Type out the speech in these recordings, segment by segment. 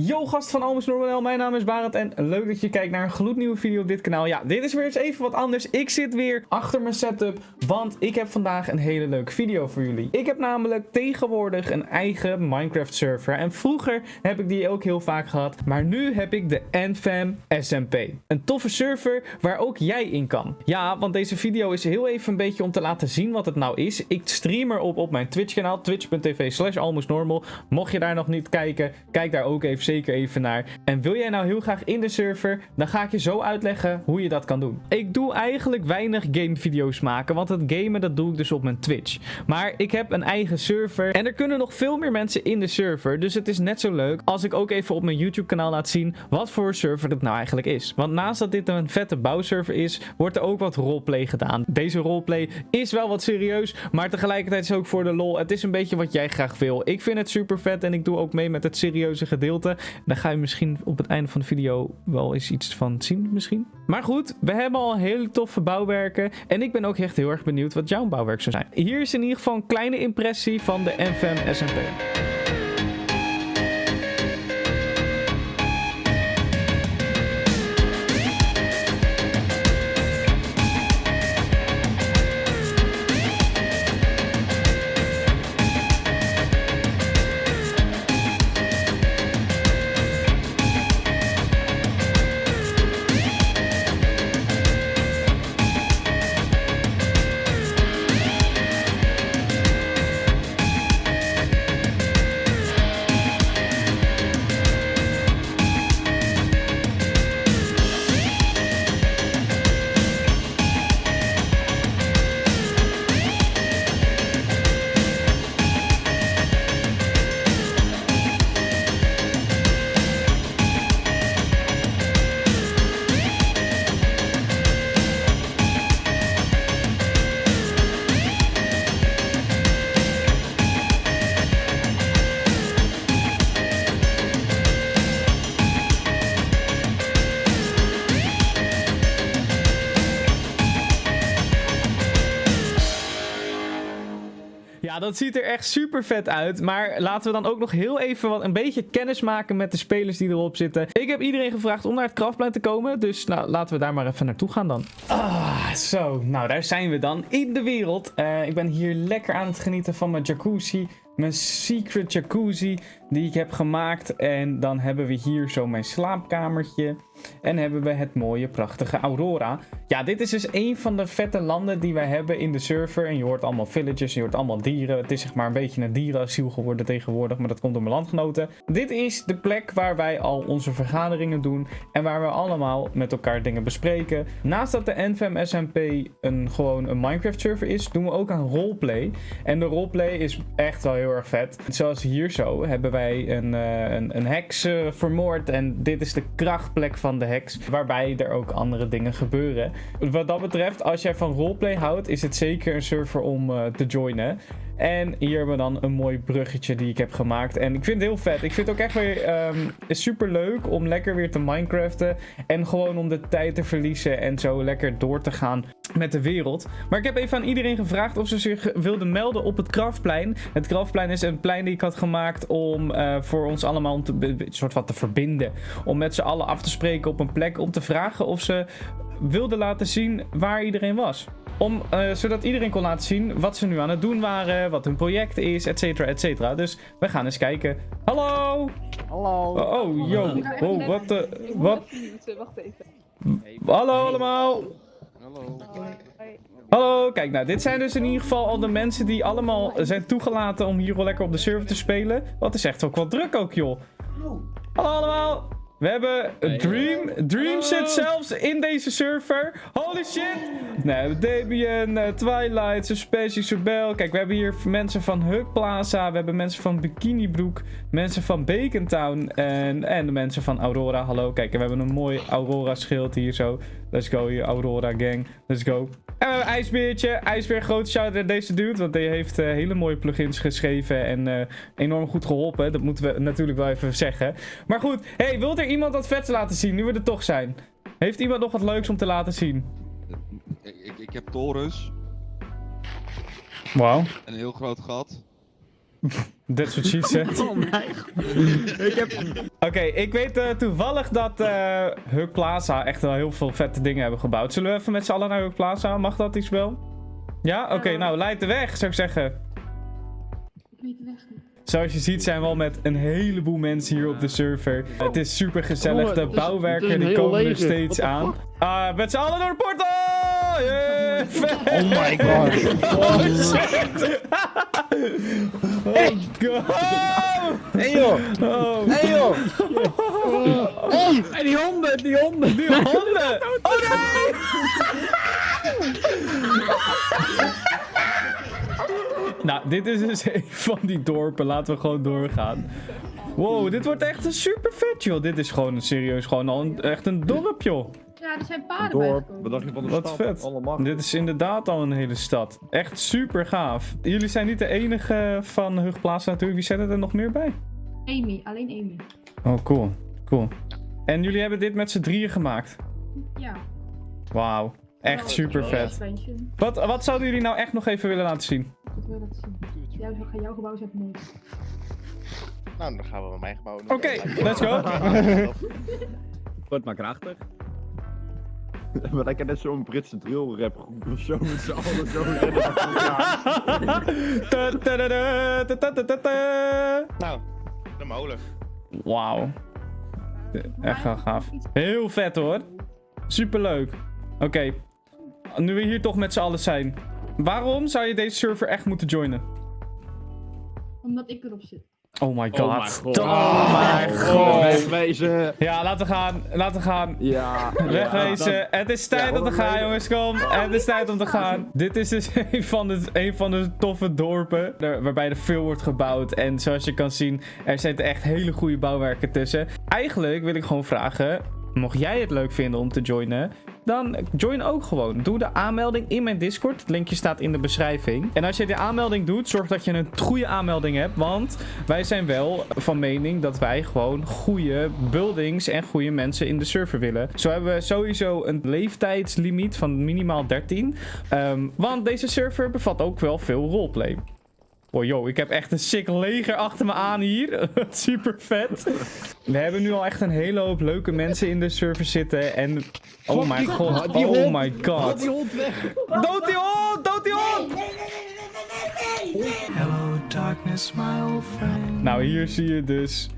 Yo gast van Almus Normanel, mijn naam is Barend en leuk dat je kijkt naar een gloednieuwe video op dit kanaal. Ja, dit is weer eens even wat anders. Ik zit weer achter mijn setup, want ik heb vandaag een hele leuke video voor jullie. Ik heb namelijk tegenwoordig een eigen Minecraft server en vroeger heb ik die ook heel vaak gehad. Maar nu heb ik de NFAM SMP. Een toffe server waar ook jij in kan. Ja, want deze video is heel even een beetje om te laten zien wat het nou is. Ik stream erop op mijn Twitch kanaal, twitch.tv slash. Mocht je daar nog niet kijken, kijk daar ook even zeker even naar. En wil jij nou heel graag in de server, dan ga ik je zo uitleggen hoe je dat kan doen. Ik doe eigenlijk weinig gamevideo's maken, want het gamen dat doe ik dus op mijn Twitch. Maar ik heb een eigen server en er kunnen nog veel meer mensen in de server. Dus het is net zo leuk als ik ook even op mijn YouTube kanaal laat zien wat voor server het nou eigenlijk is. Want naast dat dit een vette bouwserver is, wordt er ook wat roleplay gedaan. Deze roleplay is wel wat serieus, maar tegelijkertijd is ook voor de lol. Het is een beetje wat jij graag wil. Ik vind het super vet en ik doe ook mee met het serieuze gedeelte. Daar ga je misschien op het einde van de video wel eens iets van zien misschien. Maar goed, we hebben al hele toffe bouwwerken. En ik ben ook echt heel erg benieuwd wat jouw bouwwerk zou zijn. Hier is in ieder geval een kleine impressie van de NVM SMP. Ja, dat ziet er echt super vet uit. Maar laten we dan ook nog heel even wat, een beetje kennis maken met de spelers die erop zitten. Ik heb iedereen gevraagd om naar het kraftplein te komen. Dus nou, laten we daar maar even naartoe gaan dan. Ah, zo. Nou, daar zijn we dan. In de wereld. Uh, ik ben hier lekker aan het genieten van mijn jacuzzi. Mijn secret jacuzzi die ik heb gemaakt. En dan hebben we hier zo mijn slaapkamertje. En hebben we het mooie, prachtige Aurora. Ja, dit is dus een van de vette landen die wij hebben in de server. En je hoort allemaal villages, je hoort allemaal dieren. Het is zeg maar een beetje een dierenasiel geworden tegenwoordig. Maar dat komt door mijn landgenoten. Dit is de plek waar wij al onze vergaderingen doen. En waar we allemaal met elkaar dingen bespreken. Naast dat de NVM SMP een, gewoon een Minecraft server is, doen we ook aan roleplay. En de roleplay is echt wel heel erg vet. Zoals hier zo hebben wij een, uh, een, een heks uh, vermoord. En dit is de krachtplek van de heks. Waarbij er ook andere dingen gebeuren. Wat dat betreft, als jij van roleplay houdt, is het zeker een server om uh, te joinen. En hier hebben we dan een mooi bruggetje die ik heb gemaakt. En ik vind het heel vet. Ik vind het ook echt weer um, super leuk om lekker weer te Minecraften. En gewoon om de tijd te verliezen en zo lekker door te gaan met de wereld. Maar ik heb even aan iedereen gevraagd of ze zich wilden melden op het Kraftplein. Het Kraftplein is een plein die ik had gemaakt om uh, voor ons allemaal een soort wat te verbinden. Om met z'n allen af te spreken op een plek om te vragen of ze wilden laten zien waar iedereen was. Om, uh, zodat iedereen kon laten zien wat ze nu aan het doen waren, wat hun project is, et cetera, et cetera. Dus we gaan eens kijken. Hallo! Hallo! Oh, oh yo. Oh, wat de... Wat? Wacht even. Hallo allemaal! Hallo. Hallo, kijk nou, dit zijn dus in ieder geval al de mensen die allemaal zijn toegelaten om hier wel lekker op de server te spelen. Wat is echt ook wel druk ook, joh. Hallo allemaal! We hebben Dream. Dream zit zelfs in deze server. Holy shit! Nee, we hebben Debian, uh, Twilight, Suspecie, Sobel. Kijk, we hebben hier mensen van Hug Plaza. We hebben mensen van Bikini Broek. Mensen van Bacon Town. En, en de mensen van Aurora. Hallo, kijk, we hebben een mooi Aurora schild hier zo. Let's go, hier, Aurora gang. Let's go. En we hebben IJsbeertje. IJsbeer, grote shout naar deze dude. Want hij heeft uh, hele mooie plugins geschreven. En uh, enorm goed geholpen. Dat moeten we natuurlijk wel even zeggen. Maar goed, hey, wilt er iemand wat vets laten zien? Nu we er toch zijn. Heeft iemand nog wat leuks om te laten zien? Ik, ik, ik heb torens. Wauw. Een heel groot gat. That's what she said. Oh mijn heb... Oké, ik weet eh, toevallig dat eh Huk Plaza echt wel heel veel vette dingen hebben gebouwd. Zullen we even met z'n allen naar Huk Plaza? Mag dat iets wel? Ja? Oké, nou, leid de weg, zou ik zeggen. Ik weet de weg niet. Zoals je ziet zijn we al met een heleboel mensen hier op de server. Het is super gezellig. De bouwwerken die komen er steeds aan. Ah, met z'n allen door de portal! Yeah! Oh my god. Oh shit! oh god! Hey joh. Oh, Hey joh. Hey, hey, die honden, die honden. die honden! Oh nee! dit is dus een van die dorpen. Laten we gewoon doorgaan. Wow, dit wordt echt een super vet, joh. Dit is gewoon serieus gewoon al een, echt een dorp, joh. Ja, er zijn paarden Dorp, wat dacht je van de Wat stad? vet. Dit is inderdaad al een hele stad. Echt super gaaf. Jullie zijn niet de enige van Hugplaza natuurlijk. Wie zet er nog meer bij? Amy, alleen Amy. Oh, cool. Cool. En jullie hebben dit met z'n drieën gemaakt? Ja. Wauw. Echt super vet. Wat, wat zouden jullie nou echt nog even willen laten zien? Ik wil dat zien. Jouw, jouw gebouw zet nooit. Nou, dan gaan we met mijn gebouw. doen. Oké, let's go. Wordt maar krachtig. Ik heb net zo'n Britse drill rap groep of zo met z'n allen zo. Nou, de molen. Wauw. Echt wel gaaf. Heel vet hoor. Superleuk. Oké. Nu we hier toch met z'n allen zijn. Waarom zou je deze server echt moeten joinen? Omdat ik erop zit. Oh my god. Oh my god. Oh my Oh, god. wegwezen. Ja, laten we gaan. Laten we gaan. Ja. Wegwezen. Het is tijd Ja, om te gaan, jongens. Kom. Het is tijd om te gaan. Dit is dus een van de, een van de toffe dorpen. er- Waarbij er veel wordt gebouwd. En zoals je kan zien, er zitten echt hele goede bouwwerken tussen. Eigenlijk wil ik gewoon vragen. Mocht jij het leuk vinden om te joinen, dan join ook gewoon. Doe de aanmelding in mijn Discord. Het linkje staat in de beschrijving. En als je de aanmelding doet, zorg dat je een goede aanmelding hebt. Want wij zijn wel van mening dat wij gewoon goede buildings en goede mensen in de server willen. Zo hebben we sowieso een leeftijdslimiet van minimaal 13. Ehm, want deze server bevat ook wel veel roleplay. Oh yo, ik heb echt een sick leger achter me aan hier. Super vet. We hebben nu al echt een hele hoop leuke mensen in de server zitten. En. Oh my god. die Oh hond. my god. die hond weg. Dood die hond! Dood die hond! Hello, darkness, my old friend. Nou, hier zie je dus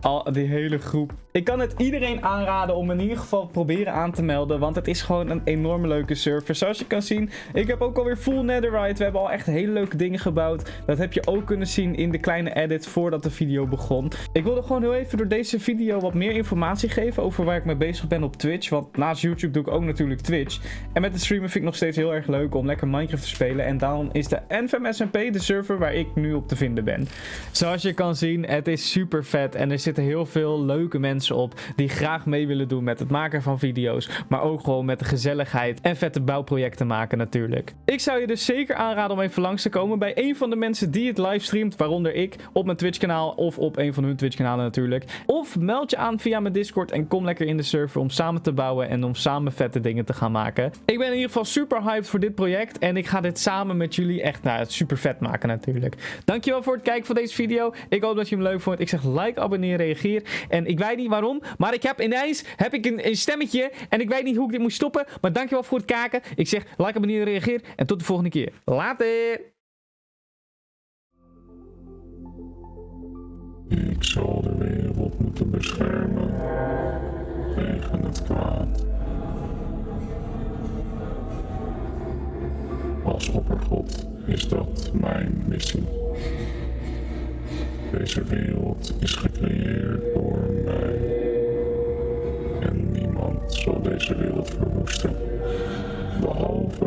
al die hele groep. Ik kan het iedereen aanraden om in ieder geval proberen aan te melden. Want het is gewoon een enorm leuke server. Zoals je kan zien, ik heb ook alweer full netherite. We hebben al echt hele leuke dingen gebouwd. Dat heb je ook kunnen zien in de kleine edit voordat de video begon. Ik wilde gewoon heel even door deze video wat meer informatie geven over waar ik mee bezig ben op Twitch. Want naast YouTube doe ik ook natuurlijk Twitch. En met het streamen vind ik nog steeds heel erg leuk om lekker Minecraft te spelen. En daarom is de NVM SMP de server waar ik nu op te vinden ben. Zoals je kan zien, het is super vet. En er zitten heel veel leuke mensen op die graag mee willen doen met het maken van video's. Maar ook gewoon met de gezelligheid en vette bouwprojecten maken natuurlijk. Ik zou je dus zeker aanraden om even langs te komen bij een van de mensen die het livestreamt. Waaronder ik op mijn Twitch kanaal of op een van hun Twitch kanalen natuurlijk. Of meld je aan via mijn Discord en kom lekker in de server om samen te bouwen en om samen vette dingen te gaan maken. Ik ben in ieder geval super hyped voor dit project en ik ga dit samen met jullie echt nou, super vet maken natuurlijk. Dankjewel voor het kijken van deze video. Ik hoop dat je hem leuk vond. Ik zeg like, abonneer, reageer. En ik weet niet waarom, maar ik heb ineens heb ik een, een stemmetje en ik weet niet hoe ik dit moet stoppen. Maar dankjewel voor het kijken. Ik zeg like, abonneer, reageer en tot de volgende keer. Later! Ik zal de wereld moeten beschermen tegen het kwaad. Als oppergod is dat mijn missie. Deze wereld is gecreëerd En niemand zal deze wereld verwoesten, behalve